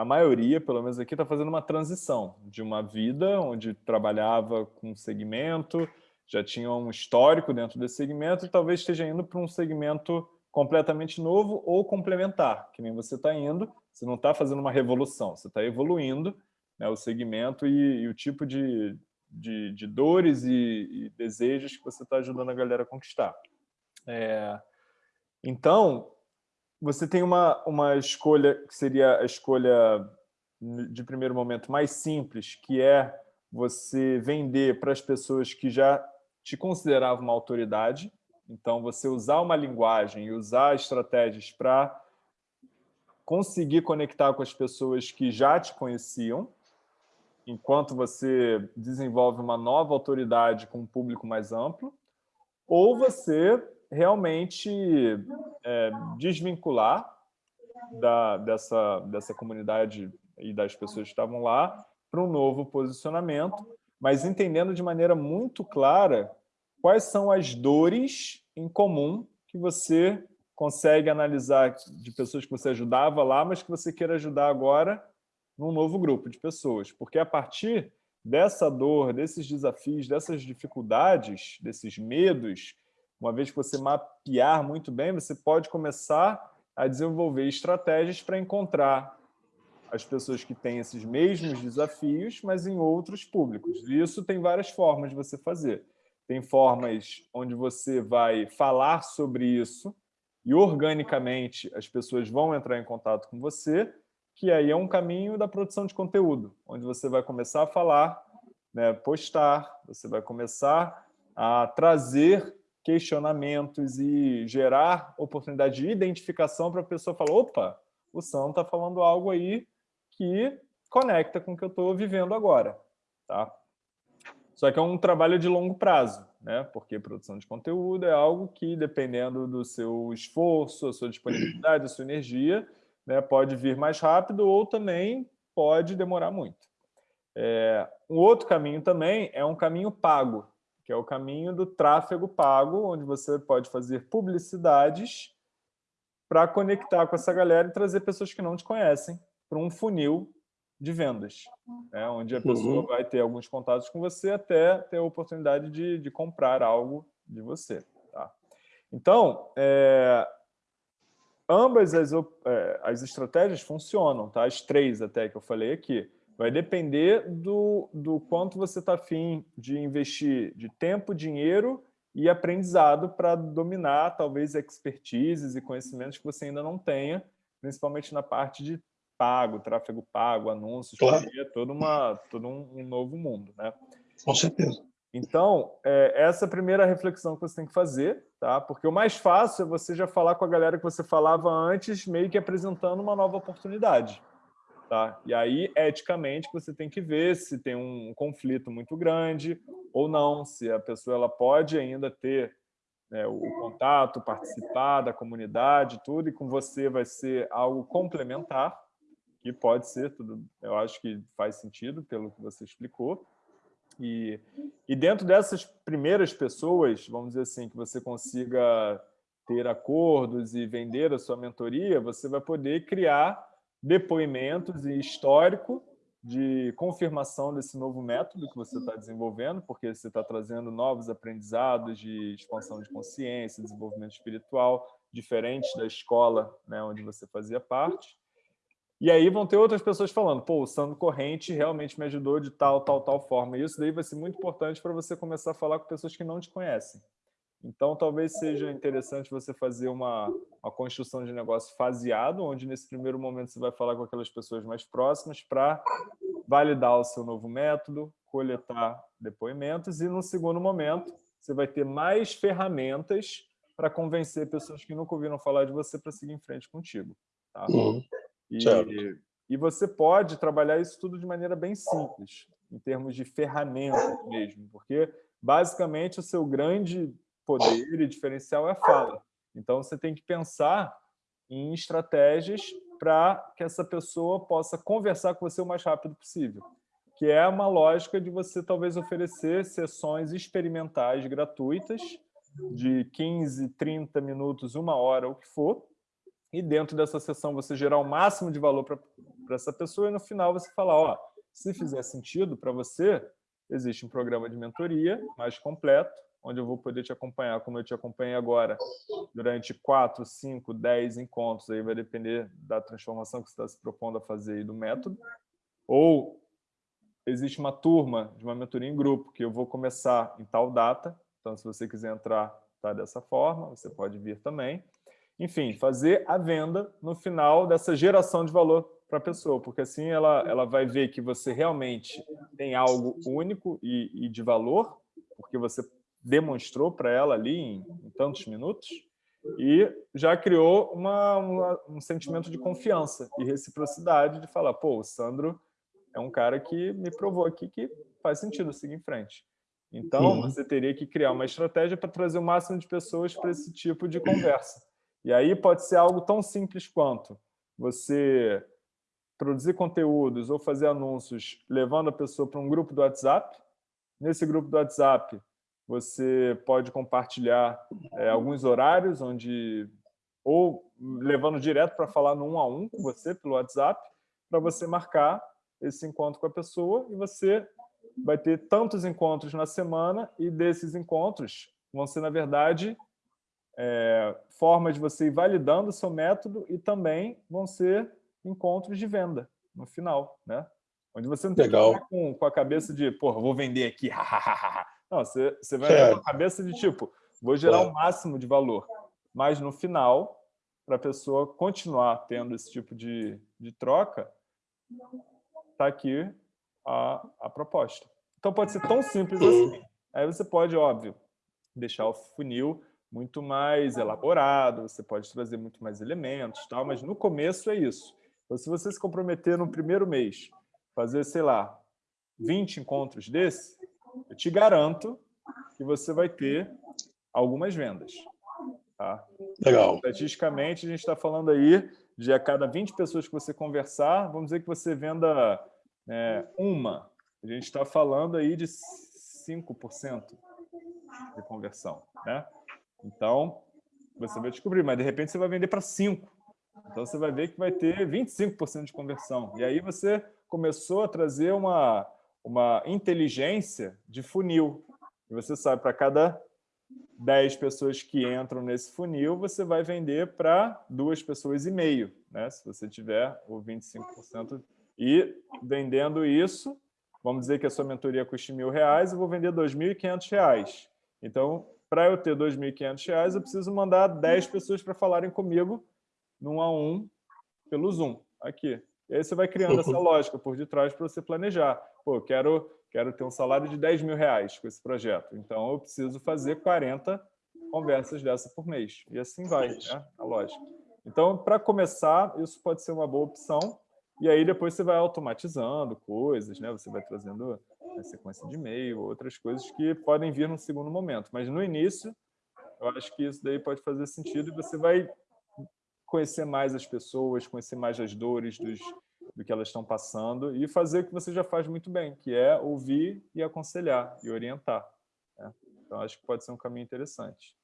a maioria, pelo menos aqui, está fazendo uma transição de uma vida onde trabalhava com segmento, já tinha um histórico dentro desse segmento e talvez esteja indo para um segmento completamente novo ou complementar, que nem você está indo, você não está fazendo uma revolução, você está evoluindo né, o segmento e, e o tipo de, de, de dores e, e, desejos que você está ajudando a galera a conquistar. É, então, você tem uma, uma escolha que seria a escolha de primeiro momento mais simples, que é você vender para as pessoas que já te consideravam uma autoridade, então você usar uma linguagem e usar estratégias para conseguir conectar com as pessoas que já te conheciam, enquanto você desenvolve uma nova autoridade com um público mais amplo, ou você realmente é, desvincular da, dessa, dessa comunidade e das pessoas que estavam lá para um novo posicionamento, mas entendendo de maneira muito clara quais são as dores em comum que você consegue analisar de pessoas que você ajudava lá, mas que você queira ajudar agora num novo grupo de pessoas. Porque a partir dessa dor, desses desafios, dessas dificuldades, desses medos, uma vez que você mapear muito bem, você pode começar a desenvolver estratégias para encontrar as pessoas que têm esses mesmos desafios, mas em outros públicos. E isso tem várias formas de você fazer. Tem formas onde você vai falar sobre isso e organicamente as pessoas vão entrar em contato com você, que aí é um caminho da produção de conteúdo, onde você vai começar a falar, né, postar, você vai começar a trazer questionamentos e gerar oportunidade de identificação para a pessoa falar, opa, o Sam está falando algo aí que conecta com o que eu estou vivendo agora. Tá? Só que é um trabalho de longo prazo, né? porque produção de conteúdo é algo que, dependendo do seu esforço, a sua disponibilidade, a sua energia, né, pode vir mais rápido ou também pode demorar muito. É, um outro caminho também é um caminho pago, que é o caminho do tráfego pago, onde você pode fazer publicidades para conectar com essa galera e trazer pessoas que não te conhecem para um funil de vendas, né? onde a pessoa uhum. vai ter alguns contatos com você até ter a oportunidade de, de comprar algo de você. Tá? Então, é, ambas as, é, as estratégias funcionam, tá? as três até que eu falei aqui. Vai depender do, do quanto você está afim de investir de tempo, dinheiro e aprendizado para dominar, talvez, expertises e conhecimentos que você ainda não tenha, principalmente na parte de pago, tráfego pago, anúncios, claro. é todo, uma, todo um, um, novo mundo. Né? Com certeza. Então, é, essa é a primeira reflexão que você tem que fazer, tá? porque o mais fácil é você já falar com a galera que você falava antes, meio que apresentando uma nova oportunidade. Tá? E aí, eticamente, você tem que ver se tem um conflito muito grande ou não, se a pessoa ela pode ainda ter né, o contato, participar da comunidade, tudo, e com você vai ser algo complementar, que pode ser, tudo, eu acho que faz sentido pelo que você explicou. E, e dentro dessas primeiras pessoas, vamos dizer assim, que você consiga ter acordos e vender a sua mentoria, você vai poder criar depoimentos e histórico de confirmação desse novo método que você está desenvolvendo, porque você está trazendo novos aprendizados de expansão de consciência, desenvolvimento espiritual, diferentes da escola né, onde você fazia parte. E aí vão ter outras pessoas falando, pô, o Sandro Corrente realmente me ajudou de tal, tal, tal forma. E isso daí vai ser muito importante para você começar a falar com pessoas que não te conhecem. Então, talvez seja interessante você fazer uma, uma construção de negócio faseado, onde nesse primeiro momento você vai falar com aquelas pessoas mais próximas para validar o seu novo método, coletar depoimentos e, no segundo momento, você vai ter mais ferramentas para convencer pessoas que nunca ouviram falar de você para seguir em frente contigo. Tá? Uhum. E, e você pode trabalhar isso tudo de maneira bem simples, em termos de ferramentas mesmo, porque basicamente o seu grande poder e diferencial é a fala. Então, você tem que pensar em estratégias para que essa pessoa possa conversar com você o mais rápido possível, que é uma lógica de você talvez oferecer sessões experimentais gratuitas de 15, 30 minutos, uma hora, o que for, e dentro dessa sessão você gerar o máximo de valor para essa pessoa e no final você falar, ó, se fizer sentido para você, existe um programa de mentoria mais completo, onde eu vou poder te acompanhar, como eu te acompanhei agora, durante 4, 5, 10 encontros, aí vai depender da transformação que você está se propondo a fazer e do método, ou existe uma turma de uma mentoria em grupo, que eu vou começar em tal data, então se você quiser entrar, tá dessa forma, você pode vir também. Enfim, fazer a venda no final dessa geração de valor para a pessoa, porque assim ela, ela vai ver que você realmente tem algo único e, e de valor, porque você demonstrou para ela ali em, em, tantos minutos, e já criou uma, uma, um sentimento de confiança e reciprocidade de falar, pô, o Sandro é um cara que me provou aqui que faz sentido seguir em frente. Então, Sim. você teria que criar uma estratégia para trazer o máximo de pessoas para esse tipo de conversa. E aí pode ser algo tão simples quanto você produzir conteúdos ou fazer anúncios levando a pessoa para um grupo do WhatsApp. Nesse grupo do WhatsApp, você pode compartilhar é, alguns horários, onde ou levando direto para falar no um a um com você pelo WhatsApp, para você marcar esse encontro com a pessoa e você vai ter tantos encontros na semana e desses encontros vão ser, na verdade, é, formas de você ir validando o seu método e também vão ser encontros de venda no final, né? Onde você não tem Legal. que com, com a cabeça de, porra, vou vender aqui, Não, você, você vai é. com a cabeça de tipo, vou gerar é. o máximo de valor. Mas no final, para a pessoa continuar tendo esse tipo de, de troca, está aqui a, a proposta. Então pode ser tão simples assim. Aí você pode, óbvio, deixar o funil muito mais elaborado, você pode trazer muito mais elementos, tal, mas no começo é isso. Então, se você se comprometer no primeiro mês, fazer, sei lá, 20 encontros desse, eu te garanto que você vai ter algumas vendas. Tá? Legal. Estatisticamente, a gente está falando aí de a cada 20 pessoas que você conversar, vamos dizer que você venda é, uma. A gente está falando aí de 5% de conversão. Né? Então, você vai descobrir, mas de repente você vai vender para 5%. Então, você vai ver que vai ter 25% de conversão. E aí você começou a trazer uma, uma inteligência de funil. E você sabe, para cada 10 pessoas que entram nesse funil, você vai vender para duas pessoas e meio, né? se você tiver o 25%. E vendendo isso, vamos dizer que a sua mentoria custa mil reais, eu vou vender R$ 2.500. Então, para eu ter R$ 2.500, eu preciso mandar 10 pessoas para falarem comigo num a um pelo Zoom, aqui. E aí você vai criando essa lógica por detrás para você planejar. Pô, quero, quero ter um salário de 10 mil reais com esse projeto, então eu preciso fazer 40 conversas dessa por mês. E assim vai, né? a lógica. Então, para começar, isso pode ser uma boa opção. E aí depois você vai automatizando coisas, né? Você vai trazendo a sequência de e-mail, outras coisas que podem vir no segundo momento. Mas no início, eu acho que isso daí pode fazer sentido e você vai conhecer mais as pessoas, conhecer mais as dores dos, do que elas estão passando e fazer o que você já faz muito bem, que é ouvir e aconselhar e orientar. Né? Então, acho que pode ser um caminho interessante.